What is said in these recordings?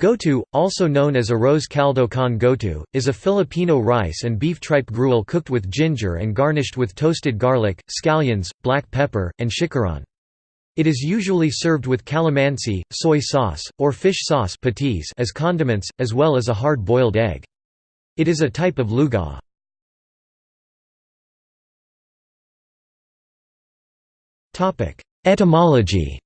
Goto, also known as arroz caldo con goto, is a Filipino rice and beef tripe gruel cooked with ginger and garnished with toasted garlic, scallions, black pepper, and chicharon. It is usually served with calamansi, soy sauce, or fish sauce as condiments, as well as a hard-boiled egg. It is a type of lugaw. Etymology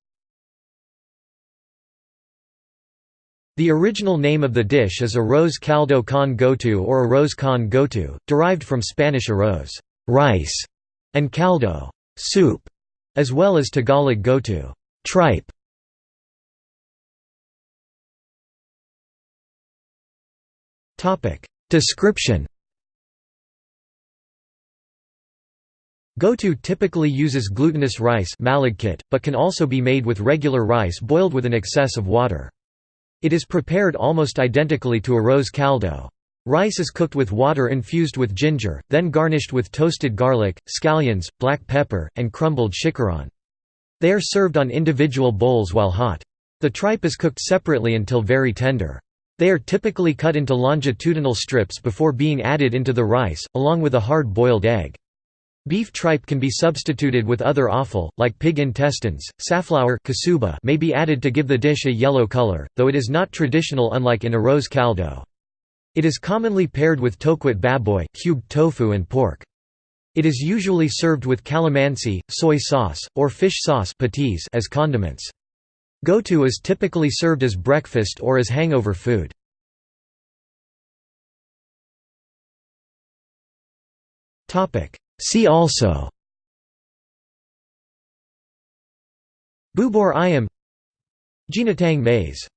The original name of the dish is arroz caldo con goto or arroz con goto, derived from Spanish arroz rice", and caldo soup", as well as Tagalog goto tripe". Description Goto typically uses glutinous rice but can also be made with regular rice boiled with an excess of water. It is prepared almost identically to a arroz caldo. Rice is cooked with water infused with ginger, then garnished with toasted garlic, scallions, black pepper, and crumbled chicharon. They are served on individual bowls while hot. The tripe is cooked separately until very tender. They are typically cut into longitudinal strips before being added into the rice, along with a hard-boiled egg. Beef tripe can be substituted with other offal, like pig intestines. Safflower may be added to give the dish a yellow color, though it is not traditional unlike in arroz caldo. It is commonly paired with tokwa't baboy cubed tofu and pork. It is usually served with calamansi, soy sauce, or fish sauce as condiments. Goto is typically served as breakfast or as hangover food. See also. Bubur ayam. Ginataang mais